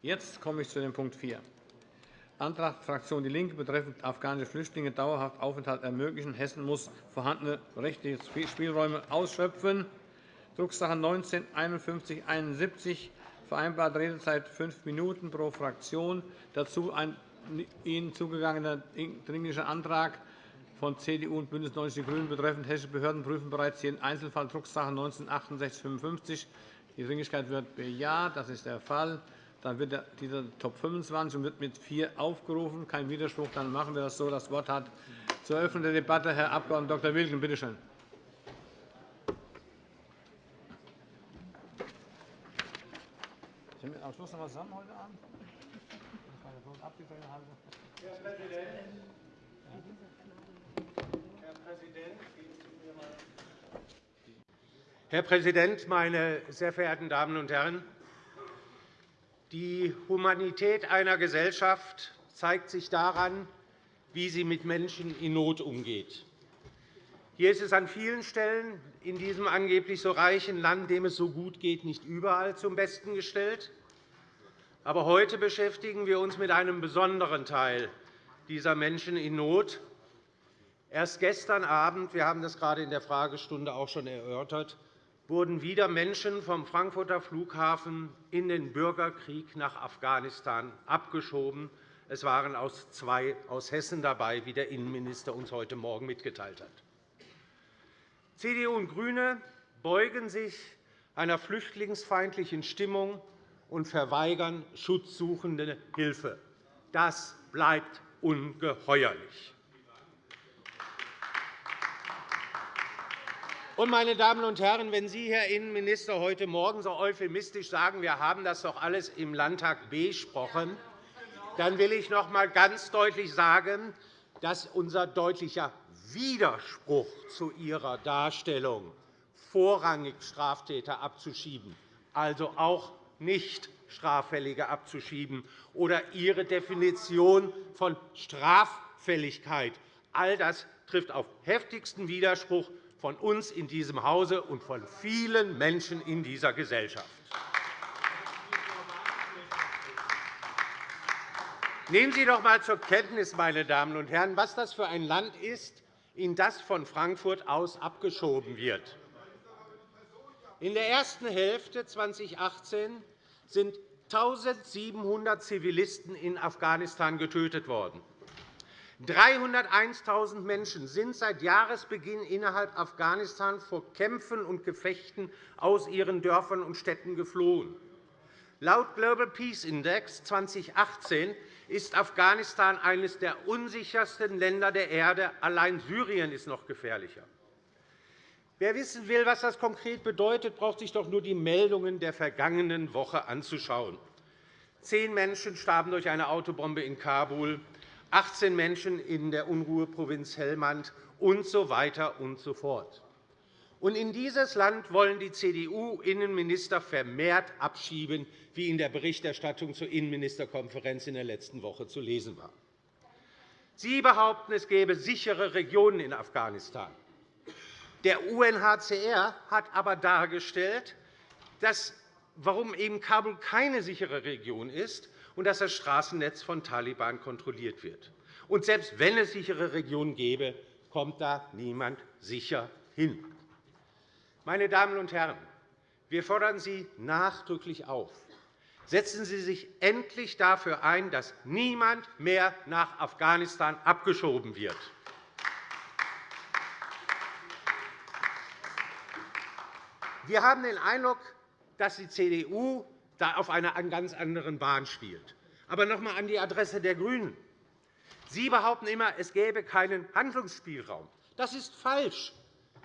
Jetzt komme ich zu dem Punkt 4. Antrag Fraktion DIE LINKE betreffend afghanische Flüchtlinge dauerhaft Aufenthalt ermöglichen. Hessen muss vorhandene rechtliche Spielräume ausschöpfen. Drucksache 19 5171 vereinbarte Redezeit fünf Minuten pro Fraktion. Dazu ein Ihnen zugegangener Dringlicher Antrag von CDU und BÜNDNIS 90 die GRÜNEN betreffend hessische Behörden prüfen bereits jeden Einzelfall Drucksache 19 /6855. Die Dringlichkeit wird bejaht. Das ist der Fall. Dann wird dieser Top 25 und wird mit 4 aufgerufen. Kein Widerspruch. Dann machen wir das so. Das Wort hat zur Eröffnung der Debatte Herr Abg. Dr. Wilken. Bitte schön. Sind wir am Schluss noch zusammen heute Abend? Herr Präsident! Herr Präsident, meine sehr verehrten Damen und Herren! Die Humanität einer Gesellschaft zeigt sich daran, wie sie mit Menschen in Not umgeht. Hier ist es an vielen Stellen in diesem angeblich so reichen Land, dem es so gut geht, nicht überall zum Besten gestellt. Aber heute beschäftigen wir uns mit einem besonderen Teil dieser Menschen in Not. Erst gestern Abend, wir haben das gerade in der Fragestunde auch schon erörtert, wurden wieder Menschen vom Frankfurter Flughafen in den Bürgerkrieg nach Afghanistan abgeschoben. Es waren aus zwei aus Hessen dabei, wie der Innenminister uns heute Morgen mitgeteilt hat. CDU und GRÜNE beugen sich einer flüchtlingsfeindlichen Stimmung und verweigern schutzsuchende Hilfe. Das bleibt ungeheuerlich. Und, meine Damen und Herren, wenn Sie, Herr Innenminister, heute Morgen so euphemistisch sagen, wir haben das doch alles im Landtag besprochen, dann will ich noch einmal ganz deutlich sagen, dass unser deutlicher Widerspruch zu Ihrer Darstellung, vorrangig Straftäter abzuschieben, also auch nicht Straffällige abzuschieben, oder Ihre Definition von Straffälligkeit, all das trifft auf heftigsten Widerspruch von uns in diesem Hause und von vielen Menschen in dieser Gesellschaft. Nehmen Sie doch einmal zur Kenntnis, meine Damen und Herren, was das für ein Land ist, in das von Frankfurt aus abgeschoben wird. In der ersten Hälfte 2018 sind 1.700 Zivilisten in Afghanistan getötet worden. 301.000 Menschen sind seit Jahresbeginn innerhalb Afghanistan vor Kämpfen und Gefechten aus ihren Dörfern und Städten geflohen. Laut Global Peace Index 2018 ist Afghanistan eines der unsichersten Länder der Erde. Allein Syrien ist noch gefährlicher. Wer wissen will, was das konkret bedeutet, braucht sich doch nur die Meldungen der vergangenen Woche anzuschauen. Zehn Menschen starben durch eine Autobombe in Kabul. 18 Menschen in der Unruheprovinz Helmand und so weiter und so fort. Und in dieses Land wollen die CDU-Innenminister vermehrt abschieben, wie in der Berichterstattung zur Innenministerkonferenz in der letzten Woche zu lesen war. Sie behaupten, es gäbe sichere Regionen in Afghanistan. Der UNHCR hat aber dargestellt, dass, warum eben Kabul keine sichere Region ist und dass das Straßennetz von Taliban kontrolliert wird. Und selbst wenn es sichere Regionen gäbe, kommt da niemand sicher hin. Meine Damen und Herren, wir fordern Sie nachdrücklich auf. Setzen Sie sich endlich dafür ein, dass niemand mehr nach Afghanistan abgeschoben wird. Wir haben den Eindruck, dass die CDU da auf einer ganz anderen Bahn spielt. Aber noch einmal an die Adresse der GRÜNEN. Sie behaupten immer, es gäbe keinen Handlungsspielraum. Das ist falsch.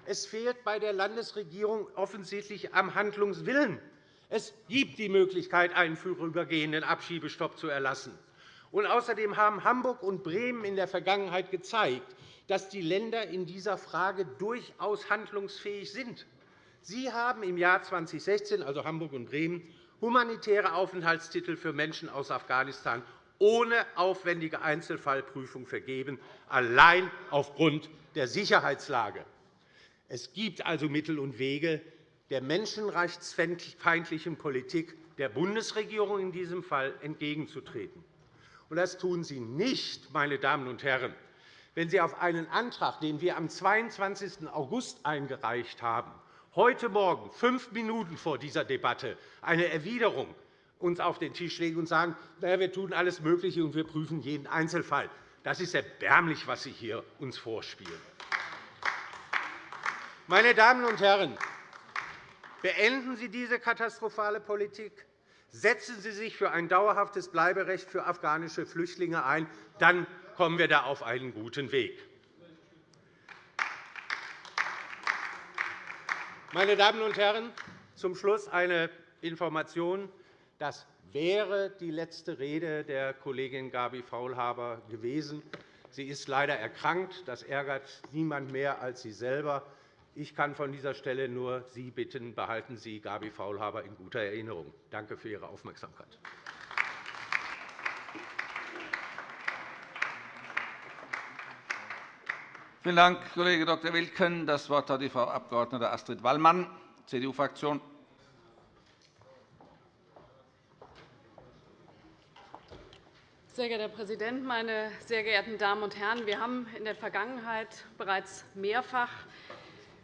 Es fehlt bei der Landesregierung offensichtlich am Handlungswillen. Es gibt die Möglichkeit, einen vorübergehenden Abschiebestopp zu erlassen. Und außerdem haben Hamburg und Bremen in der Vergangenheit gezeigt, dass die Länder in dieser Frage durchaus handlungsfähig sind. Sie haben im Jahr 2016, also Hamburg und Bremen, humanitäre Aufenthaltstitel für Menschen aus Afghanistan ohne aufwendige Einzelfallprüfung vergeben, allein aufgrund der Sicherheitslage. Es gibt also Mittel und Wege, der menschenrechtsfeindlichen Politik der Bundesregierung in diesem Fall entgegenzutreten. Das tun Sie nicht, meine Damen und Herren, wenn Sie auf einen Antrag, den wir am 22. August eingereicht haben, heute Morgen, fünf Minuten vor dieser Debatte, eine Erwiderung uns auf den Tisch legen und sagen, naja, wir tun alles Mögliche und wir prüfen jeden Einzelfall. Das ist erbärmlich, was Sie hier uns vorspielen. Meine Damen und Herren, beenden Sie diese katastrophale Politik. Setzen Sie sich für ein dauerhaftes Bleiberecht für afghanische Flüchtlinge ein. Dann kommen wir da auf einen guten Weg. Meine Damen und Herren, zum Schluss eine Information. Das wäre die letzte Rede der Kollegin Gabi Faulhaber gewesen. Sie ist leider erkrankt. Das ärgert niemand mehr als sie selber. Ich kann von dieser Stelle nur Sie bitten, behalten Sie Gabi Faulhaber in guter Erinnerung. Danke für Ihre Aufmerksamkeit. Vielen Dank, Kollege Dr. Wilken. Das Wort hat die Frau Abg. Astrid Wallmann, CDU-Fraktion. Sehr geehrter Herr Präsident, meine sehr geehrten Damen und Herren! Wir haben in der Vergangenheit bereits mehrfach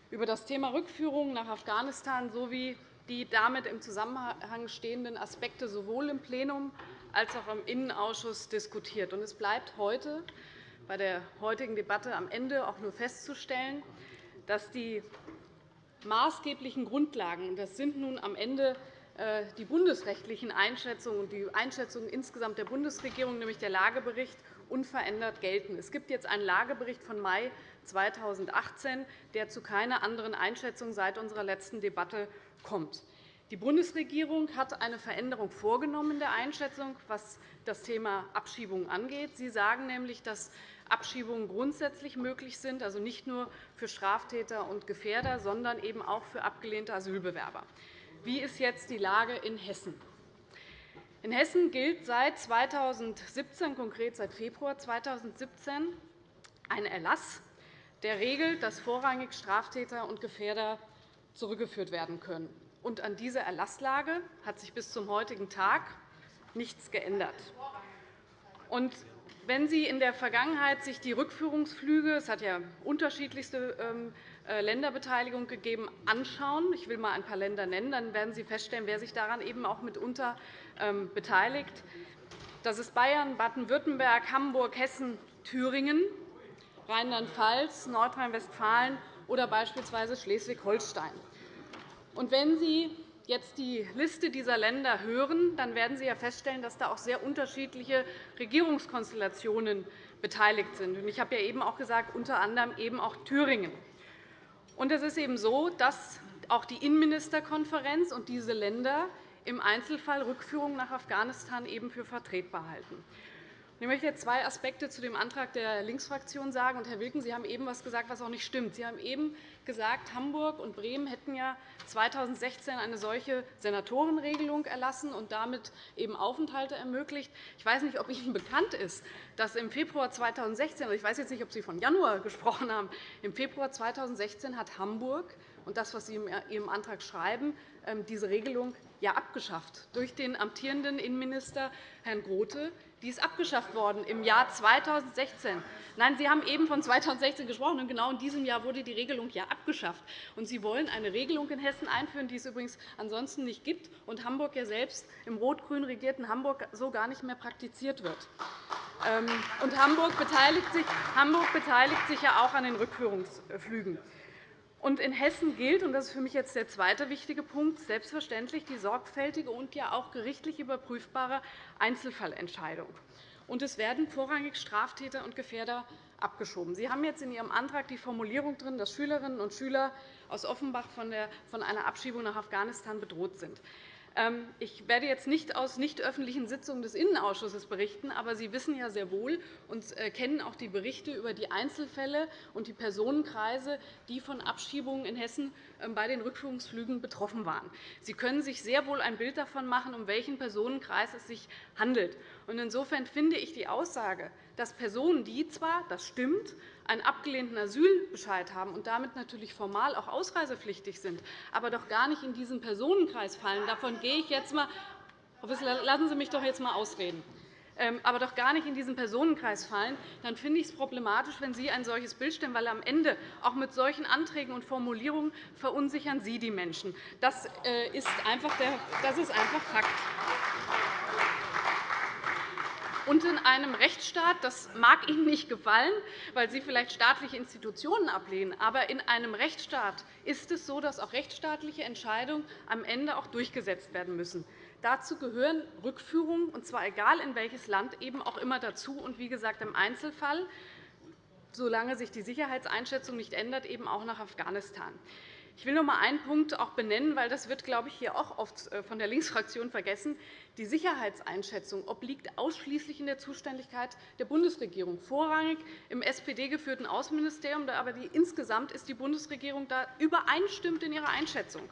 über das Thema Rückführung nach Afghanistan sowie die damit im Zusammenhang stehenden Aspekte sowohl im Plenum als auch im Innenausschuss diskutiert. Es bleibt heute bei der heutigen Debatte am Ende auch nur festzustellen, dass die maßgeblichen Grundlagen, das sind nun am Ende äh, die bundesrechtlichen Einschätzungen und die Einschätzungen insgesamt der Bundesregierung, nämlich der Lagebericht, unverändert gelten. Es gibt jetzt einen Lagebericht von Mai 2018, der zu keiner anderen Einschätzung seit unserer letzten Debatte kommt. Die Bundesregierung hat eine Veränderung vorgenommen in der Einschätzung, was das Thema Abschiebungen angeht. Sie sagen nämlich, dass Abschiebungen grundsätzlich möglich sind, also nicht nur für Straftäter und Gefährder, sondern eben auch für abgelehnte Asylbewerber. Wie ist jetzt die Lage in Hessen? In Hessen gilt seit 2017, konkret seit Februar 2017, ein Erlass, der regelt, dass vorrangig Straftäter und Gefährder zurückgeführt werden können. Und an dieser Erlasslage hat sich bis zum heutigen Tag nichts geändert. Und wenn Sie in der Vergangenheit sich die Rückführungsflüge, es hat ja unterschiedlichste ähm, äh, Länderbeteiligung gegeben, anschauen, ich will einmal ein paar Länder nennen, dann werden Sie feststellen, wer sich daran eben auch mitunter ähm, beteiligt. Das ist Bayern, Baden-Württemberg, Hamburg, Hessen, Thüringen, Rheinland-Pfalz, Nordrhein-Westfalen oder beispielsweise Schleswig-Holstein. Wenn Sie jetzt die Liste dieser Länder hören, dann werden Sie ja feststellen, dass da auch sehr unterschiedliche Regierungskonstellationen beteiligt sind. Ich habe ja eben auch gesagt, unter anderem eben auch Thüringen. es ist eben so, dass auch die Innenministerkonferenz und diese Länder im Einzelfall Rückführungen nach Afghanistan eben für vertretbar halten. Ich möchte jetzt zwei Aspekte zu dem Antrag der Linksfraktion sagen. Herr Wilken, Sie haben eben etwas gesagt, was auch nicht stimmt. Sie haben eben gesagt, Hamburg und Bremen hätten ja 2016 eine solche Senatorenregelung erlassen und damit eben Aufenthalte ermöglicht. Ich weiß nicht, ob Ihnen bekannt ist, dass im Februar 2016 ich weiß jetzt nicht, ob Sie von Januar gesprochen haben, im Februar 2016 hat Hamburg und das, was Sie in Ihrem Antrag schreiben, ähm, diese Regelung ja abgeschafft durch den amtierenden Innenminister Herrn Grote. Die ist abgeschafft worden im Jahr 2016. Nein, Sie haben eben von 2016 gesprochen, und genau in diesem Jahr wurde die Regelung ja abgeschafft. Und Sie wollen eine Regelung in Hessen einführen, die es übrigens ansonsten nicht gibt und Hamburg ja selbst im rot-grün regierten Hamburg so gar nicht mehr praktiziert wird. Ähm, und Hamburg beteiligt sich, Hamburg beteiligt sich ja auch an den Rückführungsflügen. In Hessen gilt, und das ist für mich jetzt der zweite wichtige Punkt, selbstverständlich die sorgfältige und ja auch gerichtlich überprüfbare Einzelfallentscheidung. Es werden vorrangig Straftäter und Gefährder abgeschoben. Sie haben jetzt in Ihrem Antrag die Formulierung drin, dass Schülerinnen und Schüler aus Offenbach von einer Abschiebung nach Afghanistan bedroht sind. Ähm, ich werde jetzt nicht aus nicht öffentlichen Sitzungen des Innenausschusses berichten, aber Sie wissen ja sehr wohl und äh, kennen auch die Berichte über die Einzelfälle und die Personenkreise, die von Abschiebungen in Hessen ähm, bei den Rückführungsflügen betroffen waren. Sie können sich sehr wohl ein Bild davon machen, um welchen Personenkreis es sich handelt. Insofern finde ich die Aussage, dass Personen, die zwar, das stimmt, einen abgelehnten Asylbescheid haben und damit natürlich formal auch ausreisepflichtig sind, aber doch gar nicht in diesen Personenkreis fallen. Davon gehe ich jetzt Wissler, lassen Sie mich doch jetzt einmal ausreden. Ähm, aber doch gar nicht in diesen Personenkreis fallen, dann finde ich es problematisch, wenn Sie ein solches Bild stellen, weil am Ende auch mit solchen Anträgen und Formulierungen verunsichern Sie die Menschen. Das äh, ist einfach, der, das ist einfach Fakt. Und in einem Rechtsstaat, das mag Ihnen nicht gefallen, weil Sie vielleicht staatliche Institutionen ablehnen, aber in einem Rechtsstaat ist es so, dass auch rechtsstaatliche Entscheidungen am Ende auch durchgesetzt werden müssen. Dazu gehören Rückführungen, und zwar egal in welches Land, eben auch immer dazu. Und wie gesagt, im Einzelfall, solange sich die Sicherheitseinschätzung nicht ändert, eben auch nach Afghanistan. Ich will noch einmal einen Punkt auch benennen, weil das wird, glaube ich, hier auch oft äh, von der Linksfraktion vergessen. Die Sicherheitseinschätzung obliegt ausschließlich in der Zuständigkeit der Bundesregierung, vorrangig im SPD-geführten Außenministerium. Aber insgesamt ist die Bundesregierung da übereinstimmt in ihrer Einschätzung.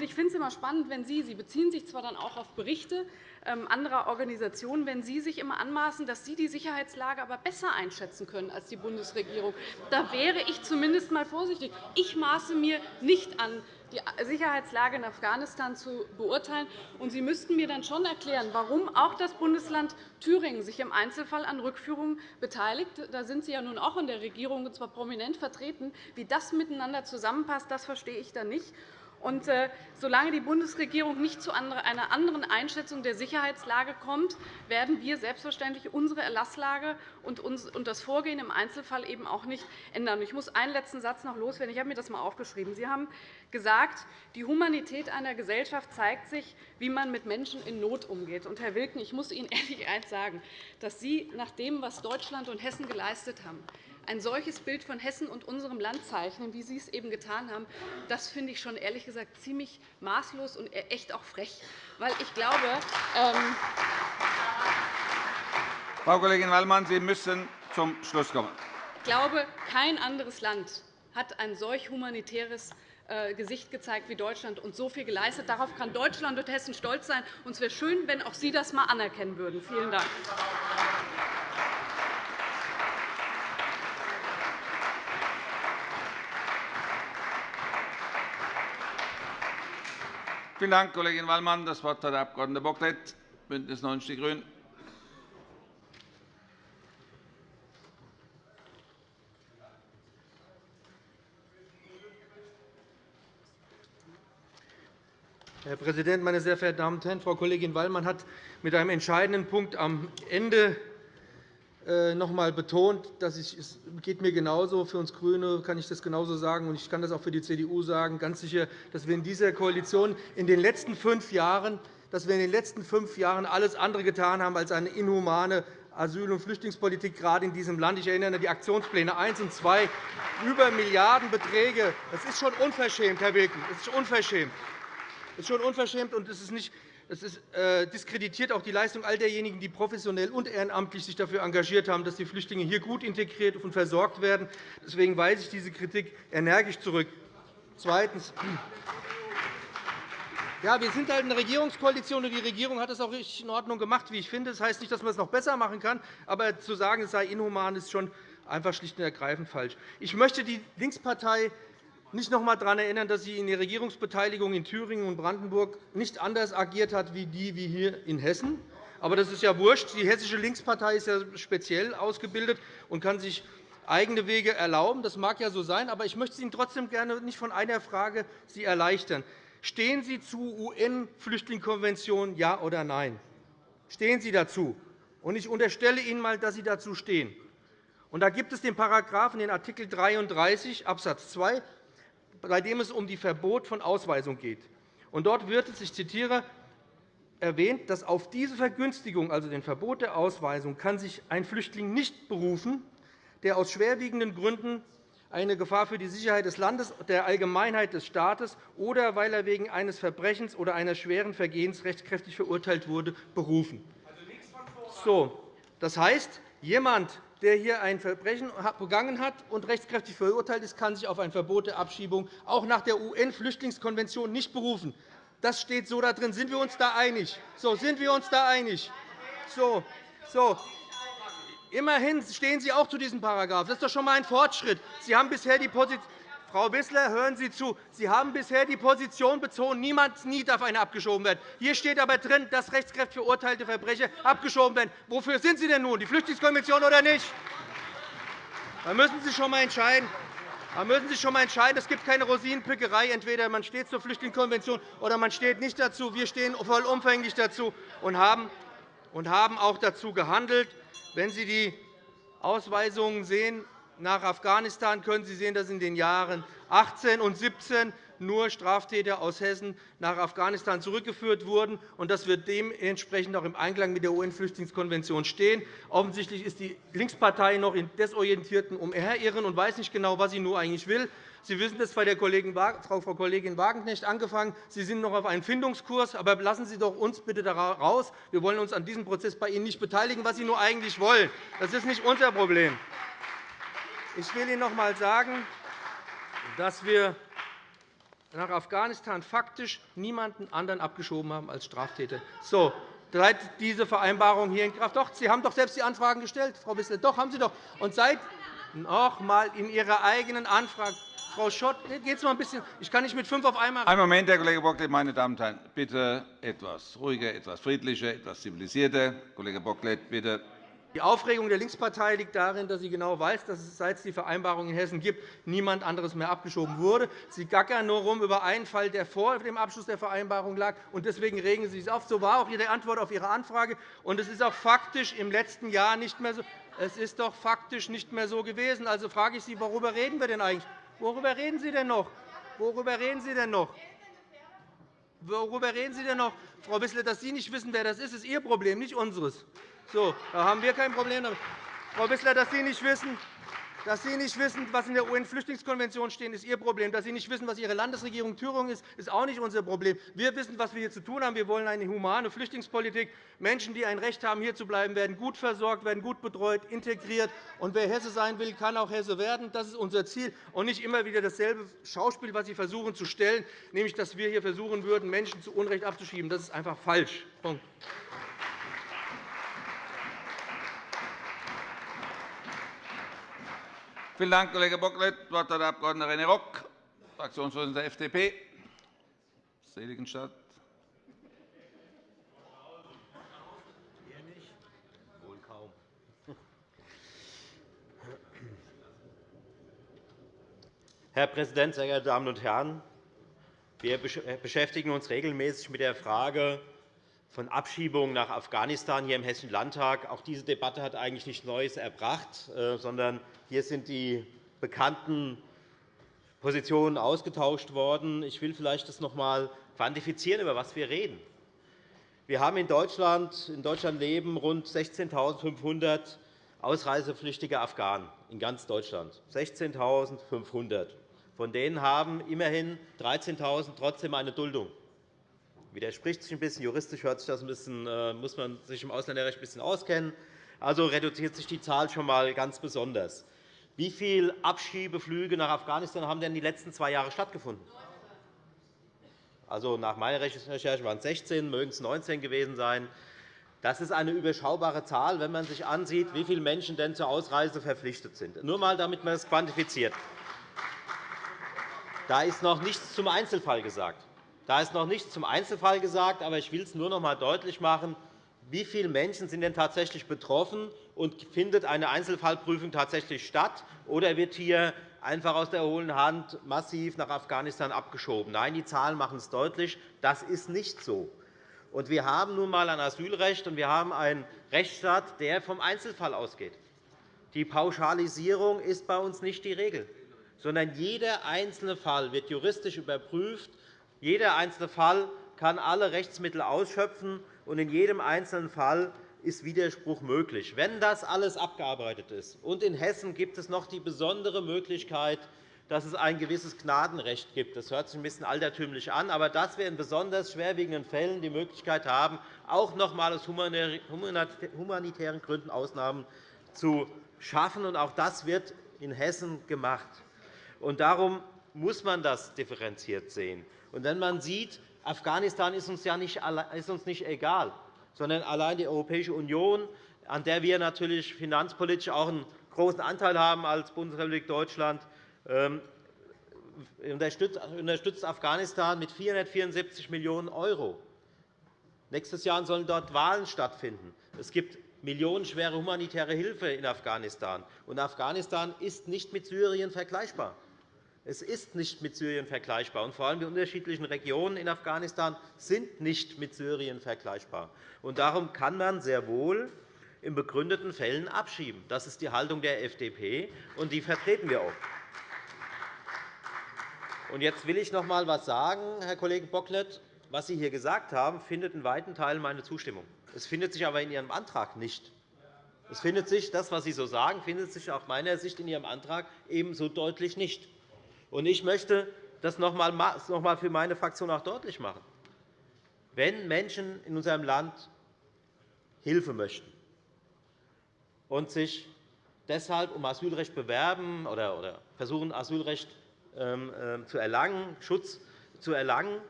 Ich finde es immer spannend, wenn Sie, Sie beziehen sich zwar dann auch auf Berichte anderer Organisationen, wenn Sie sich immer anmaßen, dass Sie die Sicherheitslage aber besser einschätzen können als die Bundesregierung. Da wäre ich zumindest einmal vorsichtig. Ich maße mir nicht an, die Sicherheitslage in Afghanistan zu beurteilen. Und Sie müssten mir dann schon erklären, warum auch das Bundesland Thüringen sich im Einzelfall an Rückführungen beteiligt. Da sind Sie ja nun auch in der Regierung, und zwar prominent vertreten. Wie das miteinander zusammenpasst, das verstehe ich dann nicht. Und, äh, solange die Bundesregierung nicht zu einer anderen Einschätzung der Sicherheitslage kommt, werden wir selbstverständlich unsere Erlasslage und das Vorgehen im Einzelfall eben auch nicht ändern. Ich muss einen letzten Satz noch loswerden. Ich habe mir das einmal aufgeschrieben. Sie haben gesagt, die Humanität einer Gesellschaft zeigt sich, wie man mit Menschen in Not umgeht. Und, Herr Wilken, ich muss Ihnen ehrlich eines sagen, dass Sie nach dem, was Deutschland und Hessen geleistet haben, ein solches Bild von Hessen und unserem Land zeichnen, wie Sie es eben getan haben, das finde ich schon ehrlich gesagt ziemlich maßlos und echt auch frech. Weil ich glaube, ähm Frau Kollegin Wallmann, Sie müssen zum Schluss kommen. Ich glaube, kein anderes Land hat ein solch humanitäres äh, Gesicht gezeigt wie Deutschland und so viel geleistet. Darauf kann Deutschland und Hessen stolz sein. es wäre schön, wenn auch Sie das einmal anerkennen würden. Vielen Dank. Vielen Dank, Kollegin Wallmann. Das Wort hat der Abg. Bocklet, BÜNDNIS 90 die GRÜNEN. Herr Präsident, meine sehr verehrten Damen und Herren! Frau Kollegin Wallmann hat mit einem entscheidenden Punkt am Ende noch einmal betont, dass ich, es geht mir genauso. Für uns GRÜNE kann ich das genauso sagen, und ich kann das auch für die CDU sagen. Ganz sicher, dass wir in dieser Koalition in den letzten fünf Jahren dass wir in den letzten fünf Jahren alles andere getan haben als eine inhumane Asyl- und Flüchtlingspolitik, gerade in diesem Land. Ich erinnere an die Aktionspläne 1 und 2, über Milliardenbeträge. Das ist schon unverschämt, Herr Wilken. Das ist unverschämt. Das ist schon unverschämt, und es ist nicht es äh, diskreditiert auch die Leistung all derjenigen, die professionell und ehrenamtlich sich dafür engagiert haben, dass die Flüchtlinge hier gut integriert und versorgt werden. Deswegen weise ich diese Kritik energisch zurück. Zweitens. Ja, wir sind halt eine Regierungskoalition, und die Regierung hat es auch richtig in Ordnung gemacht, wie ich finde. Das heißt nicht, dass man es noch besser machen kann, aber zu sagen, es sei inhuman, ist schon einfach schlicht und ergreifend falsch. Ich möchte die Linkspartei nicht noch einmal daran erinnern, dass sie in der Regierungsbeteiligung in Thüringen und Brandenburg nicht anders agiert hat wie die wie hier in Hessen. Aber das ist ja wurscht. Die Hessische Linkspartei ist ja speziell ausgebildet und kann sich eigene Wege erlauben. Das mag ja so sein, aber ich möchte Ihnen trotzdem gerne nicht von einer Frage Sie erleichtern. Stehen Sie zu UN-Flüchtlingskonvention, ja oder nein? Stehen Sie dazu? Ich unterstelle Ihnen einmal, dass Sie dazu stehen. Und da gibt es den Paragraphen, den Art. 33 Abs. 2 bei dem es um die Verbot von Ausweisung geht. Und dort wird es, ich zitiere, erwähnt, dass auf diese Vergünstigung, also den Verbot der Ausweisung, kann sich ein Flüchtling nicht berufen, der aus schwerwiegenden Gründen eine Gefahr für die Sicherheit des Landes, der Allgemeinheit des Staates oder weil er wegen eines Verbrechens oder eines schweren Vergehens rechtskräftig verurteilt wurde, berufen. So, das heißt, jemand, der hier ein Verbrechen begangen hat und rechtskräftig verurteilt ist, kann sich auf ein Verbot der Abschiebung auch nach der UN-Flüchtlingskonvention nicht berufen. Das steht so da drin. Sind wir uns da einig? So, sind wir uns da einig? So, so. Immerhin stehen Sie auch zu diesem Paragraph. Das ist doch schon einmal ein Fortschritt. Sie haben bisher die Position Frau Wissler, hören Sie zu. Sie haben bisher die Position bezogen, niemand nie darf einer abgeschoben werden. Hier steht aber drin, dass rechtskräftig verurteilte Verbrecher abgeschoben werden. Wofür sind Sie denn nun, die Flüchtlingskonvention oder nicht? Da müssen Sie schon einmal entscheiden. Da müssen Sie schon einmal entscheiden. Es gibt keine Rosinenpickerei. Entweder man steht zur Flüchtlingskonvention oder man steht nicht dazu. Wir stehen vollumfänglich dazu und haben auch dazu gehandelt. Wenn Sie die Ausweisungen sehen nach Afghanistan, können Sie sehen, dass in den Jahren 18 und 17 nur Straftäter aus Hessen nach Afghanistan zurückgeführt wurden, und dass wir dementsprechend auch im Einklang mit der UN-Flüchtlingskonvention stehen. Offensichtlich ist die Linkspartei noch in desorientierten Umherirren und weiß nicht genau, was sie nur eigentlich will. Sie wissen das bei der Frau Kollegin Wagenknecht angefangen. Sie sind noch auf einem Findungskurs. Aber lassen Sie doch uns bitte da raus. Wir wollen uns an diesem Prozess bei Ihnen nicht beteiligen, was Sie nur eigentlich wollen. Das ist nicht unser Problem. Ich will Ihnen noch einmal sagen, dass wir nach Afghanistan faktisch niemanden anderen abgeschoben haben als Straftäter. So, seit diese Vereinbarung hier in Kraft doch, Sie haben doch selbst die Anfragen gestellt, Frau Wissler. Doch, haben Sie doch. Und seit noch einmal in Ihrer eigenen Anfrage Frau Schott, geht's mal ein bisschen. Ich kann nicht mit fünf auf einmal. Einen Moment, Herr Kollege Bocklet, meine Damen und Herren, bitte etwas ruhiger, etwas friedlicher, etwas zivilisierter. Kollege Bocklet, bitte. Die Aufregung der Linkspartei liegt darin, dass sie genau weiß, dass es seit es die Vereinbarung in Hessen gibt, niemand anderes mehr abgeschoben wurde. Sie gackern nur rum über einen Fall, der vor dem Abschluss der Vereinbarung lag. und Deswegen regen Sie sich auf. So war auch Ihre Antwort auf Ihre Anfrage. Und es ist auch faktisch im letzten Jahr nicht mehr so. Es ist doch faktisch nicht mehr so gewesen. Also frage ich Sie, worüber reden wir denn eigentlich? Worüber reden Sie denn noch? Worüber reden Sie denn noch? Worüber reden Sie denn noch, Frau Wissler? Dass Sie nicht wissen, wer das ist, ist Ihr Problem, nicht unseres. So, da haben wir kein Problem damit. Frau Wissler, dass Sie nicht wissen, dass Sie nicht wissen, was in der UN-Flüchtlingskonvention steht, ist Ihr Problem. Dass Sie nicht wissen, was Ihre Landesregierung Thüringen ist, ist auch nicht unser Problem. Wir wissen, was wir hier zu tun haben. Wir wollen eine humane Flüchtlingspolitik. Menschen, die ein Recht haben, hier zu bleiben, werden gut versorgt, werden gut betreut, integriert. Und wer Hesse sein will, kann auch Hesse werden. Das ist unser Ziel. Und nicht immer wieder dasselbe Schauspiel, was Sie versuchen zu stellen, nämlich, dass wir hier versuchen würden, Menschen zu Unrecht abzuschieben. Das ist einfach falsch. Punkt. Vielen Dank, Kollege Bocklet. Das Wort hat der Abg. René Rock, Fraktionsvorsitzender der FDP, Seligenstadt. Herr Präsident, sehr geehrte Damen und Herren! Wir beschäftigen uns regelmäßig mit der Frage von Abschiebungen nach Afghanistan hier im Hessischen Landtag. Auch diese Debatte hat eigentlich nichts Neues erbracht, äh, sondern hier sind die bekannten Positionen ausgetauscht worden. Ich will vielleicht das noch einmal quantifizieren, über was wir reden. Wir haben in Deutschland, in Deutschland leben rund 16.500 ausreisepflichtige Afghanen in ganz Deutschland. 16.500. Von denen haben immerhin 13.000 trotzdem eine Duldung. Widerspricht sich ein bisschen. Juristisch hört sich das ein bisschen, äh, muss man sich im Ausländerrecht ein bisschen auskennen. Also reduziert sich die Zahl schon einmal ganz besonders. Wie viele Abschiebeflüge nach Afghanistan haben denn die letzten zwei Jahre stattgefunden? Also nach meiner Recherche waren es 16, mögen es 19 gewesen sein. Das ist eine überschaubare Zahl, wenn man sich ansieht, wie viele Menschen denn zur Ausreise verpflichtet sind. Nur einmal, damit man das quantifiziert. Da ist noch nichts zum Einzelfall gesagt. Da ist noch nichts zum Einzelfall gesagt, aber ich will es nur noch einmal deutlich machen, wie viele Menschen sind denn tatsächlich betroffen und findet eine Einzelfallprüfung tatsächlich statt, oder wird hier einfach aus der hohlen Hand massiv nach Afghanistan abgeschoben? Nein, die Zahlen machen es deutlich. Das ist nicht so. wir haben nun einmal ein Asylrecht, und wir haben einen Rechtsstaat, der vom Einzelfall ausgeht. Die Pauschalisierung ist bei uns nicht die Regel, sondern jeder einzelne Fall wird juristisch überprüft. Jeder einzelne Fall kann alle Rechtsmittel ausschöpfen und in jedem einzelnen Fall ist Widerspruch möglich. Wenn das alles abgearbeitet ist, und in Hessen gibt es noch die besondere Möglichkeit, dass es ein gewisses Gnadenrecht gibt. Das hört sich ein bisschen altertümlich an, aber dass wir in besonders schwerwiegenden Fällen die Möglichkeit haben, auch noch einmal aus humanitären Gründen Ausnahmen zu schaffen. Auch das wird in Hessen gemacht. Darum muss man das differenziert sehen. Und wenn man sieht, Afghanistan ist uns ja nicht, ist uns nicht egal, sondern allein die Europäische Union, an der wir natürlich finanzpolitisch auch einen großen Anteil haben als Bundesrepublik Deutschland, ähm, unterstützt Afghanistan mit 474 Millionen €. Nächstes Jahr sollen dort Wahlen stattfinden. Es gibt millionenschwere humanitäre Hilfe in Afghanistan. Und Afghanistan ist nicht mit Syrien vergleichbar. Es ist nicht mit Syrien vergleichbar. Und vor allem die unterschiedlichen Regionen in Afghanistan sind nicht mit Syrien vergleichbar. Und darum kann man sehr wohl in begründeten Fällen abschieben. Das ist die Haltung der FDP, und die vertreten wir auch. Und jetzt will ich noch einmal etwas sagen, Herr Kollege Bocklet. Was Sie hier gesagt haben, findet in weiten Teilen meine Zustimmung. Es findet sich aber in Ihrem Antrag nicht. Es findet sich, das, was Sie so sagen, findet sich aus meiner Sicht in Ihrem Antrag ebenso deutlich nicht. Ich möchte das noch einmal für meine Fraktion auch deutlich machen. Wenn Menschen in unserem Land Hilfe möchten und sich deshalb um Asylrecht bewerben oder versuchen, Asylrecht ähm, ähm, zu erlangen, Schutz zu erlangen,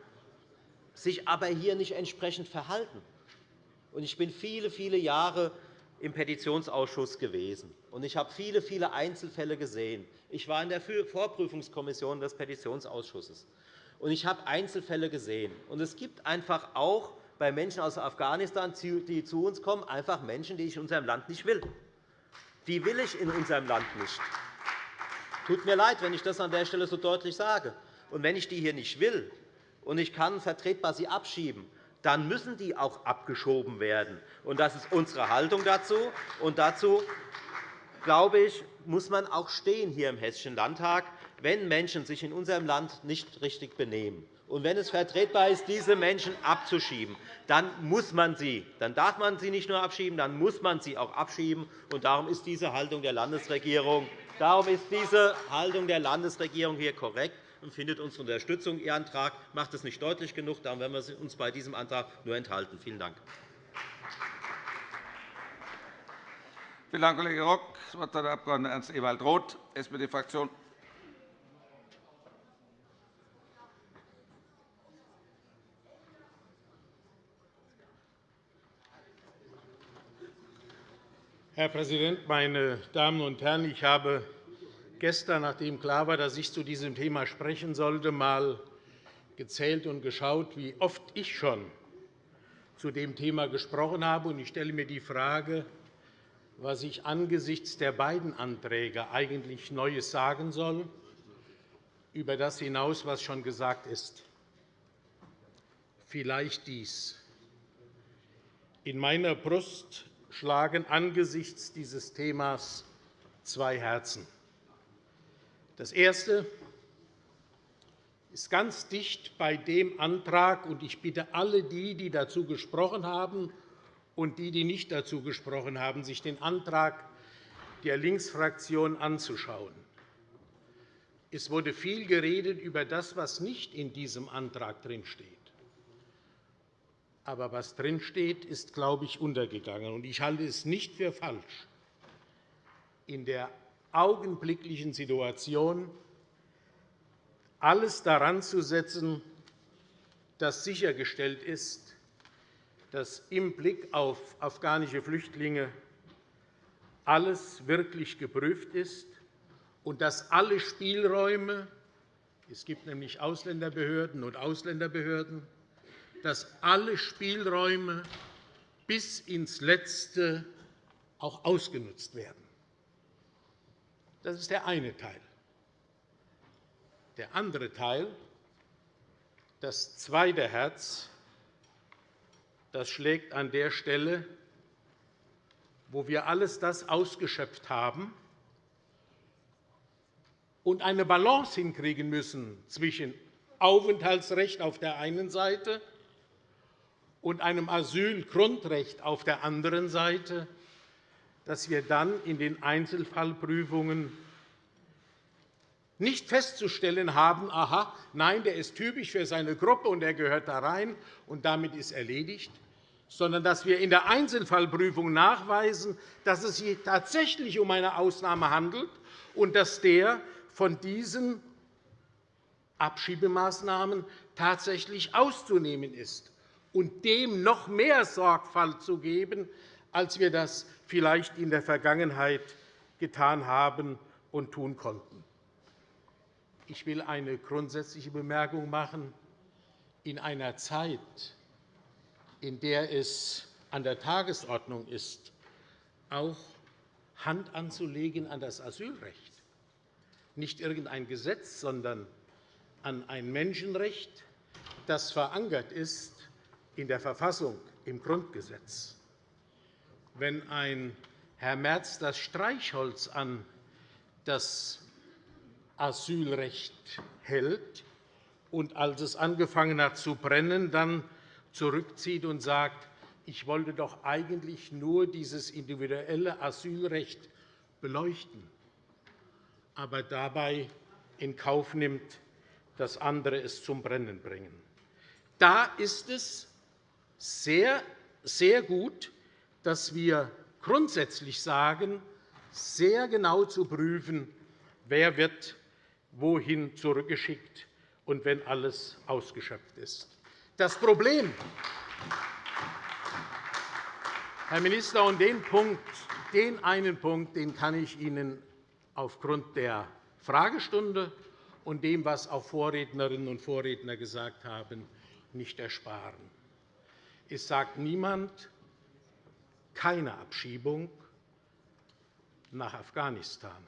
sich aber hier nicht entsprechend verhalten. Ich bin viele, viele Jahre im Petitionsausschuss gewesen, und ich habe viele, viele Einzelfälle gesehen. Ich war in der Vorprüfungskommission des Petitionsausschusses, und ich habe Einzelfälle gesehen. es gibt einfach auch bei Menschen aus Afghanistan, die zu uns kommen, einfach Menschen, die ich in unserem Land nicht will. Die will ich in unserem Land nicht. Tut mir leid, wenn ich das an der Stelle so deutlich sage. Und wenn ich die hier nicht will und ich kann vertretbar sie abschieben, dann müssen die auch abgeschoben werden. Und das ist unsere Haltung dazu. Und dazu, glaube ich, muss man auch stehen hier im Hessischen Landtag, wenn Menschen sich in unserem Land nicht richtig benehmen. Und wenn es vertretbar ist, diese Menschen abzuschieben, dann muss man sie, dann darf man sie nicht nur abschieben, dann muss man sie auch abschieben. Und darum ist diese Haltung der Landesregierung, darum ist diese Haltung der Landesregierung hier korrekt und findet unsere Unterstützung. Ihr Antrag macht es nicht deutlich genug. Darum werden wir uns bei diesem Antrag nur enthalten. Vielen Dank. Vielen Dank, Kollege Rock. Das Wort hat der Abg. Ernst Ewald Roth, SPD-Fraktion. Herr Präsident, meine Damen und Herren! Ich habe gestern, nachdem klar war, dass ich zu diesem Thema sprechen sollte, einmal gezählt und geschaut, wie oft ich schon zu dem Thema gesprochen habe. Ich stelle mir die Frage, was ich angesichts der beiden Anträge eigentlich Neues sagen soll, über das hinaus, was schon gesagt ist. Vielleicht dies. In meiner Brust schlagen angesichts dieses Themas zwei Herzen. Das erste ist ganz dicht bei dem Antrag, und ich bitte alle die, die dazu gesprochen haben, und die, die nicht dazu gesprochen haben, sich den Antrag der Linksfraktion anzuschauen. Es wurde viel geredet über das, was nicht in diesem Antrag steht. Aber was drinsteht, ist, glaube ich, untergegangen. Ich halte es nicht für falsch, in der augenblicklichen Situation alles daran zu setzen, dass sichergestellt ist, dass im Blick auf afghanische Flüchtlinge alles wirklich geprüft ist und dass alle Spielräume es gibt nämlich Ausländerbehörden und Ausländerbehörden dass alle Spielräume bis ins Letzte auch ausgenutzt werden. Das ist der eine Teil. Der andere Teil, das zweite Herz, das schlägt an der Stelle, wo wir alles das ausgeschöpft haben und eine Balance hinkriegen müssen zwischen Aufenthaltsrecht auf der einen Seite und einem Asylgrundrecht auf der anderen Seite, dass wir dann in den Einzelfallprüfungen nicht festzustellen haben, aha, nein, der ist typisch für seine Gruppe und er gehört da rein und damit ist erledigt, sondern dass wir in der Einzelfallprüfung nachweisen, dass es sich tatsächlich um eine Ausnahme handelt und dass der von diesen Abschiebemaßnahmen tatsächlich auszunehmen ist und dem noch mehr Sorgfalt zu geben, als wir das vielleicht in der Vergangenheit getan haben und tun konnten. Ich will eine grundsätzliche Bemerkung machen. In einer Zeit, in der es an der Tagesordnung ist, auch Hand anzulegen an das Asylrecht, nicht irgendein Gesetz, sondern an ein Menschenrecht, das verankert ist in der Verfassung, im Grundgesetz. Wenn ein Herr Merz das Streichholz an das Asylrecht hält und als es angefangen hat zu brennen, dann zurückzieht und sagt, ich wollte doch eigentlich nur dieses individuelle Asylrecht beleuchten, aber dabei in Kauf nimmt, dass andere es zum Brennen bringen. Da ist es sehr, sehr gut, dass wir grundsätzlich sagen, sehr genau zu prüfen, wer wird wohin zurückgeschickt und wenn alles ausgeschöpft ist. Das Problem, Herr Minister, und den, Punkt, den einen Punkt den kann ich Ihnen aufgrund der Fragestunde und dem, was auch Vorrednerinnen und Vorredner gesagt haben, nicht ersparen. Es sagt niemand, keine Abschiebung nach Afghanistan.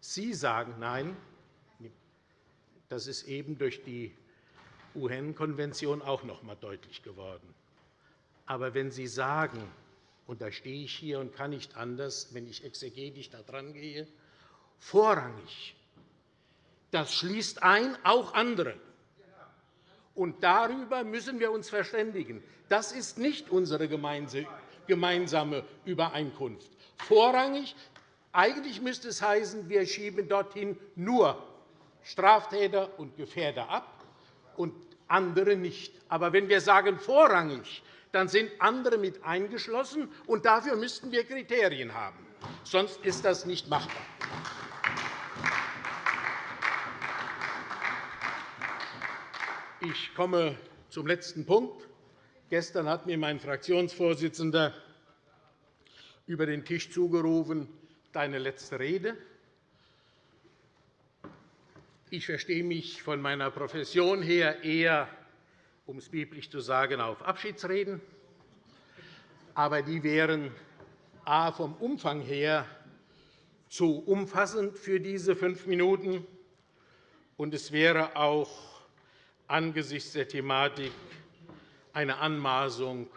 Sie sagen Nein. Das ist eben durch die UN-Konvention auch noch einmal deutlich geworden. Aber wenn Sie sagen, und da stehe ich hier und kann nicht anders, wenn ich exegetisch da dran gehe, vorrangig, das schließt ein auch andere. Und darüber müssen wir uns verständigen. Das ist nicht unsere gemeinsame Übereinkunft. Vorrangig, eigentlich müsste es heißen, wir schieben dorthin nur Straftäter und Gefährder ab und andere nicht. Aber wenn wir sagen vorrangig, dann sind andere mit eingeschlossen, und dafür müssten wir Kriterien haben. Sonst ist das nicht machbar. Ich komme zum letzten Punkt. Gestern hat mir mein Fraktionsvorsitzender über den Tisch zugerufen, deine letzte Rede. Ich verstehe mich von meiner Profession her eher, um es biblisch zu sagen, auf Abschiedsreden. Aber die wären a. vom Umfang her zu umfassend für diese fünf Minuten, und es wäre auch angesichts der Thematik eine Anmaßung,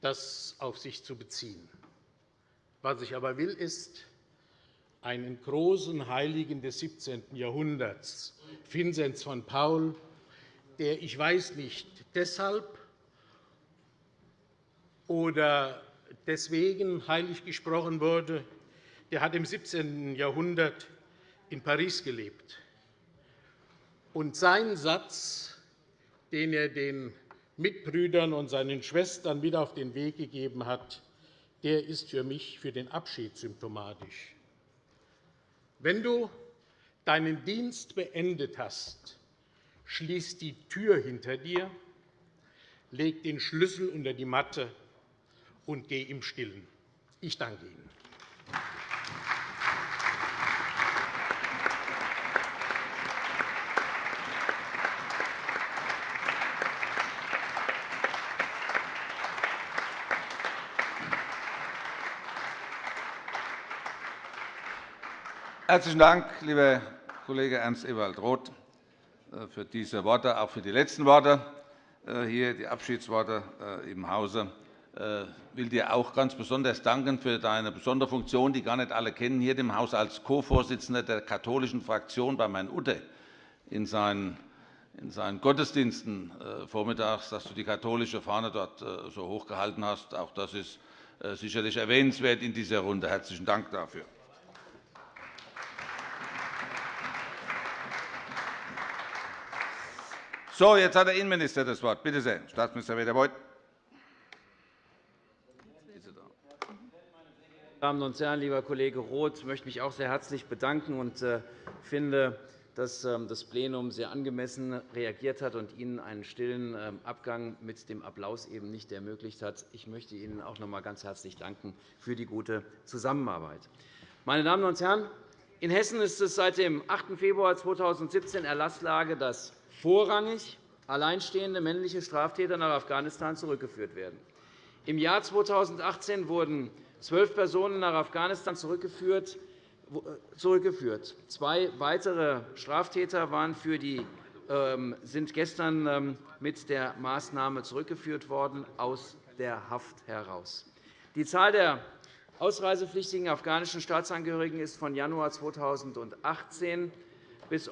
das auf sich zu beziehen. Was ich aber will, ist, einen großen Heiligen des 17. Jahrhunderts, Vinzenz von Paul, der, ich weiß nicht, deshalb oder deswegen heilig gesprochen wurde, der hat im 17. Jahrhundert in Paris gelebt. Und sein Satz, den er den Mitbrüdern und seinen Schwestern mit auf den Weg gegeben hat, der ist für mich für den Abschied symptomatisch. Wenn du deinen Dienst beendet hast, schließ die Tür hinter dir, leg den Schlüssel unter die Matte und geh im Stillen. Ich danke Ihnen. Herzlichen Dank, lieber Kollege Ernst Ewald Roth, äh, für diese Worte, auch für die letzten Worte äh, hier, die Abschiedsworte äh, im Hause. Ich will dir auch ganz besonders danken für deine besondere Funktion, die gar nicht alle kennen, hier im Haus als Co-Vorsitzender der katholischen Fraktion bei Herrn Utte in seinen in seinen Gottesdiensten vormittags, dass du die katholische Fahne dort so hochgehalten hast. Auch das ist sicherlich erwähnenswert in dieser Runde. Herzlichen Dank dafür. So, jetzt hat der Innenminister das Wort. Bitte sehr, Staatsminister Weder-Beuth. Meine Damen und Herren, lieber Kollege Roth, ich möchte mich auch sehr herzlich bedanken und äh, finde, dass ähm, das Plenum sehr angemessen reagiert hat und Ihnen einen stillen ähm, Abgang mit dem Applaus eben nicht ermöglicht hat. Ich möchte Ihnen auch noch einmal ganz herzlich danken für die gute Zusammenarbeit. Meine Damen und Herren, In Hessen ist es seit dem 8. Februar 2017 Erlasslage, dass vorrangig alleinstehende männliche Straftäter nach Afghanistan zurückgeführt werden. Im Jahr 2018 wurden zwölf Personen nach Afghanistan zurückgeführt. Zwei weitere Straftäter waren für die, ähm, sind gestern ähm, mit der Maßnahme zurückgeführt worden aus der Haft heraus. Die Zahl der ausreisepflichtigen afghanischen Staatsangehörigen ist von Januar 2018 bis,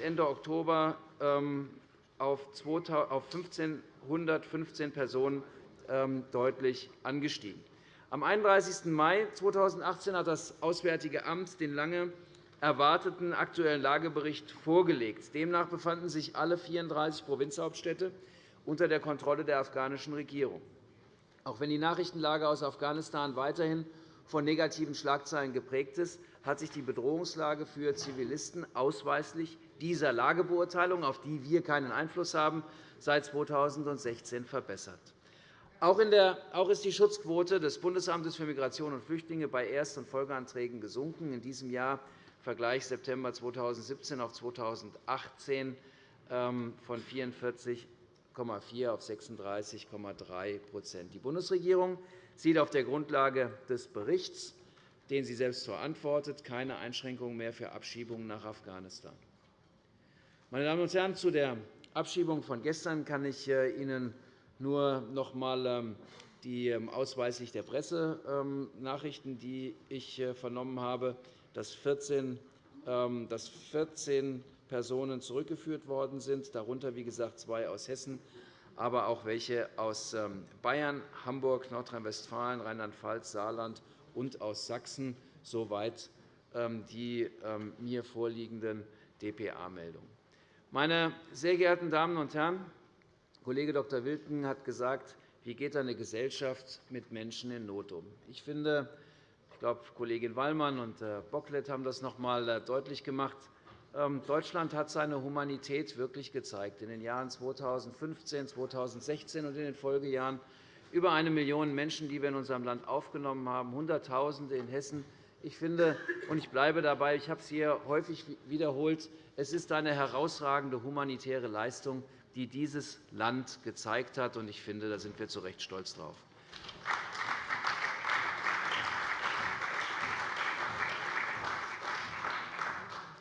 Ende Oktober ähm, auf 1.515 Personen ähm, deutlich angestiegen. Am 31. Mai 2018 hat das Auswärtige Amt den lange erwarteten Aktuellen Lagebericht vorgelegt. Demnach befanden sich alle 34 Provinzhauptstädte unter der Kontrolle der afghanischen Regierung. Auch wenn die Nachrichtenlage aus Afghanistan weiterhin von negativen Schlagzeilen geprägt ist, hat sich die Bedrohungslage für Zivilisten ausweislich dieser Lagebeurteilung, auf die wir keinen Einfluss haben, seit 2016 verbessert. Auch ist die Schutzquote des Bundesamtes für Migration und Flüchtlinge bei Erst- und Folgeanträgen gesunken. In diesem Jahr Vergleich September 2017 auf 2018 ähm, von 44 6,4 auf 36,3% Die Bundesregierung sieht auf der Grundlage des Berichts, den sie selbst verantwortet, keine Einschränkungen mehr für Abschiebungen nach Afghanistan. Meine Damen und Herren, zu der Abschiebung von gestern kann ich äh, Ihnen nur noch einmal ähm, die ähm, ausweislich der Pressenachrichten, die ich äh, vernommen habe, dass 14, dass 14 Personen zurückgeführt worden sind, darunter wie gesagt zwei aus Hessen, aber auch welche aus ähm, Bayern, Hamburg, Nordrhein-Westfalen, Rheinland-Pfalz, Saarland und aus Sachsen, soweit ähm, die ähm, mir vorliegenden dpa-Meldungen. Meine sehr geehrten Damen und Herren, Kollege Dr. Wilken hat gesagt, wie geht eine Gesellschaft mit Menschen in Not um? Ich finde, ich glaube, Kollegin Wallmann und Herr Bocklet haben das noch einmal äh, deutlich gemacht. Ähm, Deutschland hat seine Humanität wirklich gezeigt. In den Jahren 2015, 2016 und in den Folgejahren über eine Million Menschen, die wir in unserem Land aufgenommen haben, Hunderttausende in Hessen. Ich finde, und ich bleibe dabei, ich habe es hier häufig wiederholt, es ist eine herausragende humanitäre Leistung, die dieses Land gezeigt hat. Ich finde, da sind wir zu Recht stolz darauf.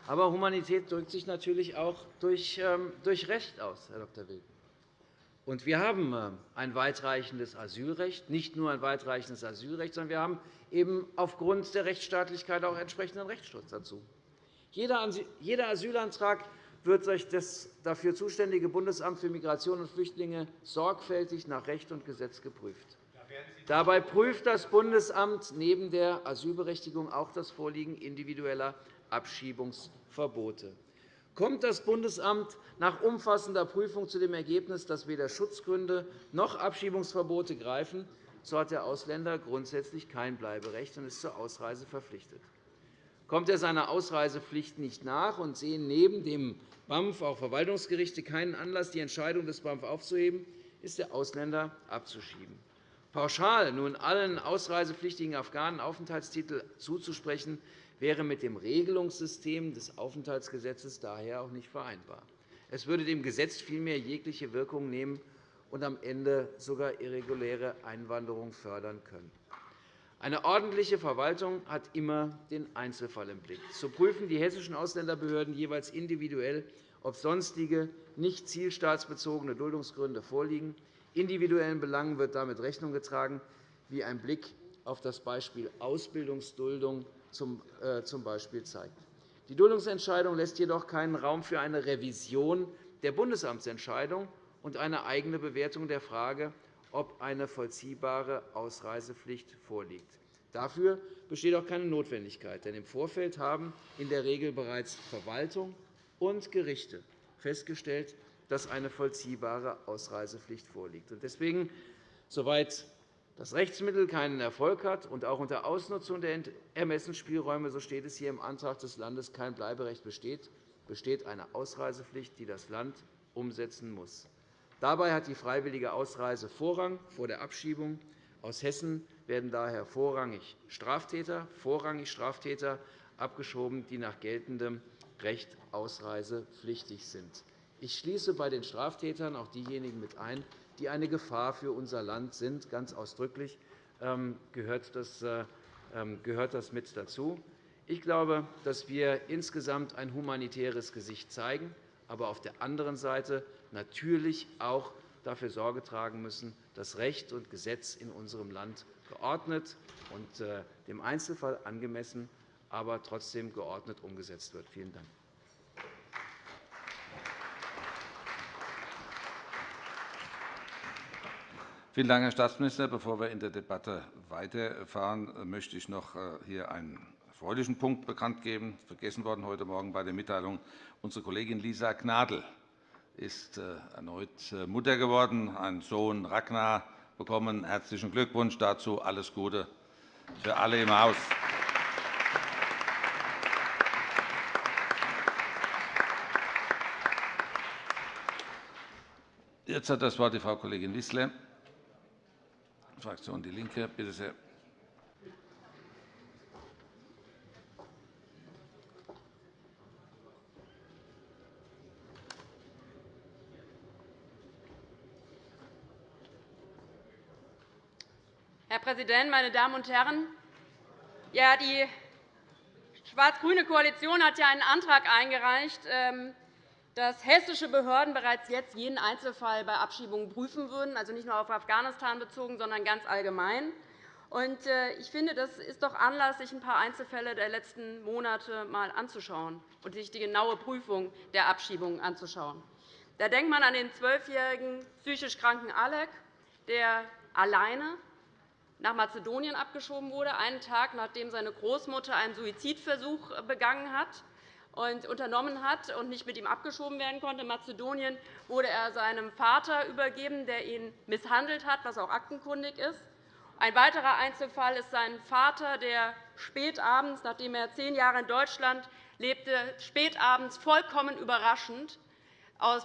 Aber Humanität drückt sich natürlich auch durch, ähm, durch Recht aus, Herr Dr. Wilken. Und wir haben ähm, ein weitreichendes Asylrecht, nicht nur ein weitreichendes Asylrecht, sondern wir haben eben aufgrund der Rechtsstaatlichkeit auch entsprechenden Rechtsschutz dazu. Jeder Asylantrag wird durch das dafür zuständige Bundesamt für Migration und Flüchtlinge sorgfältig nach Recht und Gesetz geprüft. Dabei prüft das Bundesamt neben der Asylberechtigung auch das Vorliegen individueller Abschiebungsverbote. Kommt das Bundesamt nach umfassender Prüfung zu dem Ergebnis, dass weder Schutzgründe noch Abschiebungsverbote greifen, so hat der Ausländer grundsätzlich kein Bleiberecht und ist zur Ausreise verpflichtet. Kommt er seiner Ausreisepflicht nicht nach und sehen neben dem BAMF auch Verwaltungsgerichte keinen Anlass, die Entscheidung des BAMF aufzuheben, ist der Ausländer abzuschieben. Pauschal nun allen ausreisepflichtigen Afghanen Aufenthaltstitel zuzusprechen, wäre mit dem Regelungssystem des Aufenthaltsgesetzes daher auch nicht vereinbar. Es würde dem Gesetz vielmehr jegliche Wirkung nehmen und am Ende sogar irreguläre Einwanderung fördern können. Eine ordentliche Verwaltung hat immer den Einzelfall im Blick. So prüfen die hessischen Ausländerbehörden jeweils individuell, ob sonstige nicht zielstaatsbezogene Duldungsgründe vorliegen. Individuellen Belangen wird damit Rechnung getragen, wie ein Blick auf das Beispiel Ausbildungsduldung zum äh, Beispiel zeigt. Die Duldungsentscheidung lässt jedoch keinen Raum für eine Revision der Bundesamtsentscheidung und eine eigene Bewertung der Frage, ob eine vollziehbare Ausreisepflicht vorliegt. Dafür besteht auch keine Notwendigkeit, denn im Vorfeld haben in der Regel bereits Verwaltung und Gerichte festgestellt, dass eine vollziehbare Ausreisepflicht vorliegt. Deswegen, soweit das Rechtsmittel keinen Erfolg hat und auch unter Ausnutzung der Ermessensspielräume, so steht es hier im Antrag des Landes, kein Bleiberecht besteht, besteht eine Ausreisepflicht, die das Land umsetzen muss. Dabei hat die freiwillige Ausreise Vorrang vor der Abschiebung. Aus Hessen werden daher vorrangig Straftäter, vorrangig Straftäter abgeschoben, die nach geltendem Recht ausreisepflichtig sind. Ich schließe bei den Straftätern auch diejenigen mit ein, die eine Gefahr für unser Land sind. Ganz ausdrücklich ähm, gehört das, äh, ähm, gehört das mit dazu. Ich glaube, dass wir insgesamt ein humanitäres Gesicht zeigen, aber auf der anderen Seite natürlich auch dafür Sorge tragen müssen, dass Recht und Gesetz in unserem Land geordnet und äh, dem Einzelfall angemessen, aber trotzdem geordnet umgesetzt wird. Vielen Dank. Vielen Dank, Herr Staatsminister. Bevor wir in der Debatte weiterfahren, möchte ich noch äh, hier einen erfreulichen Punkt bekannt geben. Vergessen worden heute Morgen bei der Mitteilung. Unsere Kollegin Lisa Gnadl ist äh, erneut äh, Mutter geworden, einen Sohn Ragnar bekommen. Herzlichen Glückwunsch dazu. Alles Gute für alle im Haus. Jetzt hat das Wort die Frau Kollegin Wissler. Fraktion DIE LINKE. Bitte sehr. Herr Präsident, meine Damen und Herren! Ja, die schwarz-grüne Koalition hat ja einen Antrag eingereicht, ähm, dass hessische Behörden bereits jetzt jeden Einzelfall bei Abschiebungen prüfen würden, also nicht nur auf Afghanistan bezogen, sondern ganz allgemein. Äh, ich finde, das ist doch Anlass, sich ein paar Einzelfälle der letzten Monate einmal anzuschauen und sich die genaue Prüfung der Abschiebungen anzuschauen. Da denkt man an den zwölfjährigen psychisch kranken Alek, der alleine nach Mazedonien abgeschoben wurde, einen Tag nachdem seine Großmutter einen Suizidversuch begangen hat und unternommen hat und nicht mit ihm abgeschoben werden konnte. In Mazedonien wurde er seinem Vater übergeben, der ihn misshandelt hat, was auch aktenkundig ist. Ein weiterer Einzelfall ist sein Vater, der spätabends, nachdem er zehn Jahre in Deutschland lebte, spätabends vollkommen überraschend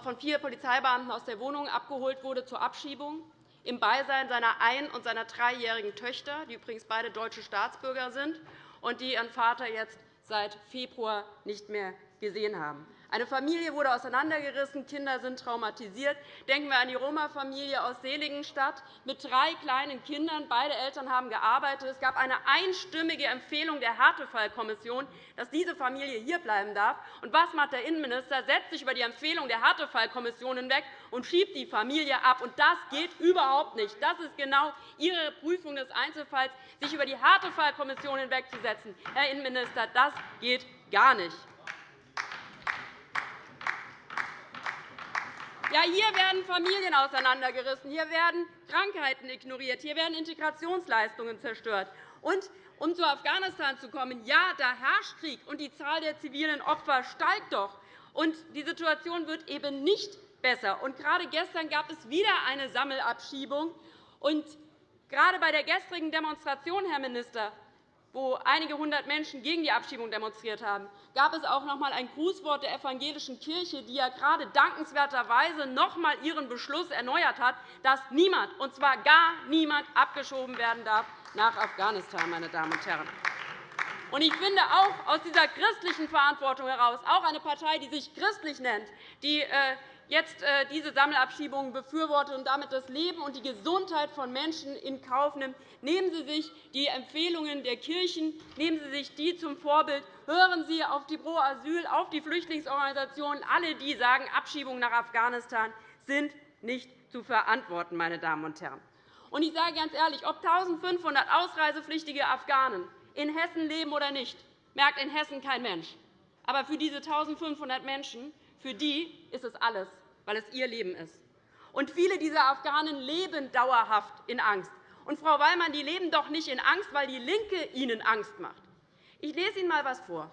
von vier Polizeibeamten aus der Wohnung abgeholt wurde zur Abschiebung, im Beisein seiner ein- und seiner dreijährigen Töchter, die übrigens beide deutsche Staatsbürger sind und die ihren Vater jetzt seit Februar nicht mehr gesehen haben. Eine Familie wurde auseinandergerissen, Kinder sind traumatisiert. Denken wir an die Roma-Familie aus Seligenstadt mit drei kleinen Kindern. Beide Eltern haben gearbeitet. Es gab eine einstimmige Empfehlung der Härtefallkommission, dass diese Familie hierbleiben darf. Und was macht der Innenminister? Setzt sich über die Empfehlung der Härtefallkommission hinweg und schiebt die Familie ab. Und das geht überhaupt nicht. Das ist genau Ihre Prüfung des Einzelfalls, sich über die Härtefallkommission hinwegzusetzen. Herr Innenminister, das geht gar nicht. Ja, hier werden Familien auseinandergerissen, hier werden Krankheiten ignoriert, hier werden Integrationsleistungen zerstört. Und um zu Afghanistan zu kommen, ja, da herrscht Krieg, und die Zahl der zivilen Opfer steigt doch. Und die Situation wird eben nicht besser. Und gerade gestern gab es wieder eine Sammelabschiebung. Und gerade bei der gestrigen Demonstration, Herr Minister, wo einige hundert Menschen gegen die Abschiebung demonstriert haben, gab es auch noch einmal ein Grußwort der evangelischen Kirche, die ja gerade dankenswerterweise noch einmal ihren Beschluss erneuert hat, dass niemand, und zwar gar niemand, abgeschoben werden darf nach Afghanistan. Meine Damen und Herren. Ich finde auch aus dieser christlichen Verantwortung heraus, auch eine Partei, die sich christlich nennt, die äh, jetzt äh, diese Sammelabschiebungen befürwortet und damit das Leben und die Gesundheit von Menschen in Kauf nimmt. Nehmen Sie sich die Empfehlungen der Kirchen, nehmen Sie sich die zum Vorbild. Hören Sie auf die Pro Asyl, auf die Flüchtlingsorganisationen, alle, die sagen, Abschiebungen nach Afghanistan sind nicht zu verantworten. Meine Damen und Herren. Und ich sage ganz ehrlich, ob 1.500 ausreisepflichtige Afghanen in Hessen leben oder nicht, merkt in Hessen kein Mensch. Aber für diese 1.500 Menschen für die ist es alles, weil es ihr Leben ist. Und viele dieser Afghanen leben dauerhaft in Angst. Und, Frau Wallmann, die leben doch nicht in Angst, weil die LINKE ihnen Angst macht. Ich lese Ihnen einmal etwas vor.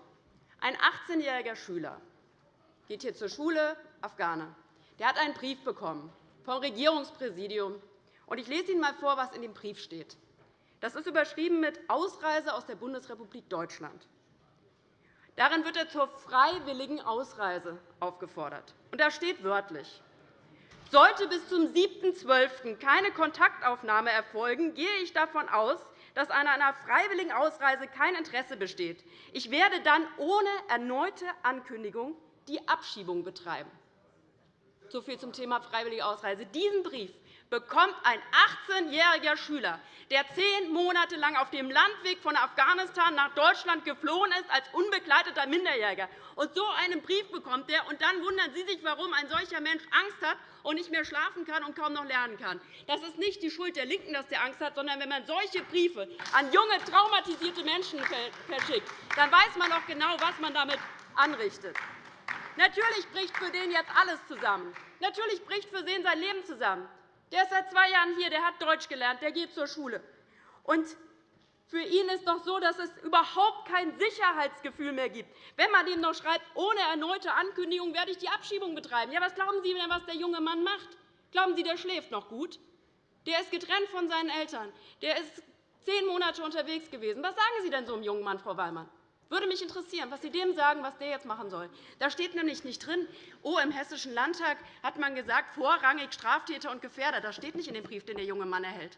Ein 18-jähriger Schüler geht hier zur Schule, Afghane. Der hat einen Brief bekommen vom Regierungspräsidium. Ich lese Ihnen einmal vor, was in dem Brief steht. Das ist überschrieben mit Ausreise aus der Bundesrepublik Deutschland. Darin wird er zur freiwilligen Ausreise aufgefordert. da steht wörtlich, sollte bis zum 7.12. keine Kontaktaufnahme erfolgen, gehe ich davon aus, dass an einer freiwilligen Ausreise kein Interesse besteht. Ich werde dann ohne erneute Ankündigung die Abschiebung betreiben. So viel zum Thema freiwillige Ausreise. Diesen Brief bekommt ein 18-jähriger Schüler, der zehn Monate lang auf dem Landweg von Afghanistan nach Deutschland geflohen ist, als unbegleiteter Minderjähriger. Und so einen Brief bekommt er, und dann wundern Sie sich, warum ein solcher Mensch Angst hat und nicht mehr schlafen kann und kaum noch lernen kann. Das ist nicht die Schuld der LINKEN, dass der Angst hat, sondern wenn man solche Briefe an junge, traumatisierte Menschen verschickt, dann weiß man auch genau, was man damit anrichtet. Natürlich bricht für den jetzt alles zusammen. Natürlich bricht für den sein Leben zusammen. Der ist seit zwei Jahren hier, der hat Deutsch gelernt, der geht zur Schule. Und für ihn ist doch so, dass es überhaupt kein Sicherheitsgefühl mehr gibt. Wenn man ihm noch schreibt, ohne erneute Ankündigung werde ich die Abschiebung betreiben. Ja, was glauben Sie denn, was der junge Mann macht? Glauben Sie, der schläft noch gut? Der ist getrennt von seinen Eltern. Der ist zehn Monate unterwegs gewesen. Was sagen Sie denn so einem jungen Mann, Frau Wallmann? Würde mich interessieren, was Sie dem sagen, was der jetzt machen soll. Da steht nämlich nicht drin, oh, im Hessischen Landtag hat man gesagt, vorrangig Straftäter und Gefährder. Das steht nicht in dem Brief, den der junge Mann erhält.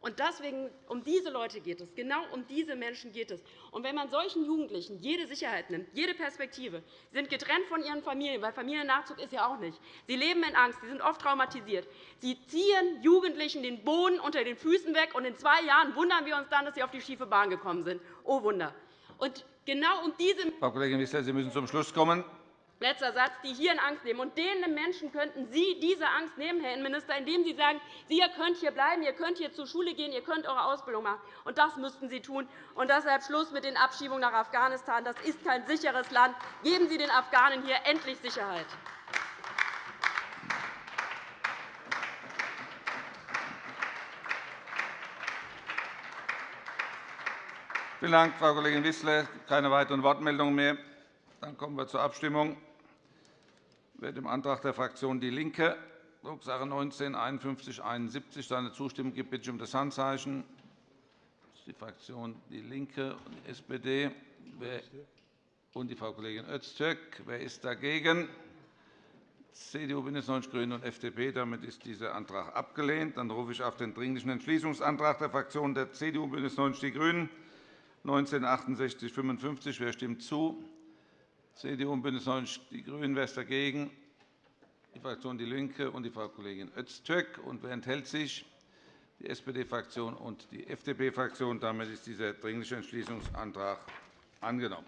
Und deswegen, um diese Leute geht es. Genau um diese Menschen geht es. Und wenn man solchen Jugendlichen jede Sicherheit nimmt, jede Perspektive, sie sind getrennt von ihren Familien, weil Familiennachzug ist ja auch nicht. Sie leben in Angst, sie sind oft traumatisiert. Sie ziehen Jugendlichen den Boden unter den Füßen weg, und in zwei Jahren wundern wir uns dann, dass sie auf die schiefe Bahn gekommen sind. Oh Wunder. Und genau um diese Frau Kollegin Wissler, Sie müssen zum Schluss kommen. Letzter Satz, die hier in Angst nehmen. Und denen Menschen könnten Sie diese Angst nehmen, Herr Innenminister, indem Sie sagen, Sie könnt hier bleiben, ihr könnt hier zur Schule gehen, ihr könnt eure Ausbildung machen. Und das müssten Sie tun. Und deshalb Schluss mit den Abschiebungen nach Afghanistan. Das ist kein sicheres Land. Geben Sie den Afghanen hier endlich Sicherheit. Vielen Dank, Frau Kollegin Wissler. Keine weiteren Wortmeldungen mehr. Dann kommen wir zur Abstimmung. Wer dem Antrag der Fraktion DIE LINKE, Drucksache 19 5171 seine Zustimmung gibt, bitte ich um das Handzeichen. Das ist die Fraktion DIE LINKE und die SPD und die Frau Kollegin Öztürk. Wer ist dagegen? CDU, BÜNDNIS 90 die GRÜNEN und FDP. Damit ist dieser Antrag abgelehnt. Dann rufe ich auf den Dringlichen Entschließungsantrag der Fraktionen der CDU, BÜNDNIS 90 die GRÜNEN 1968 55. Wer stimmt zu? CDU und BÜNDNIS 90 die GRÜNEN. Wer ist dagegen? Die Fraktion DIE LINKE und die Frau Kollegin Öztürk. Und wer enthält sich? Die SPD-Fraktion und die FDP-Fraktion. Damit ist dieser Dringliche Entschließungsantrag angenommen.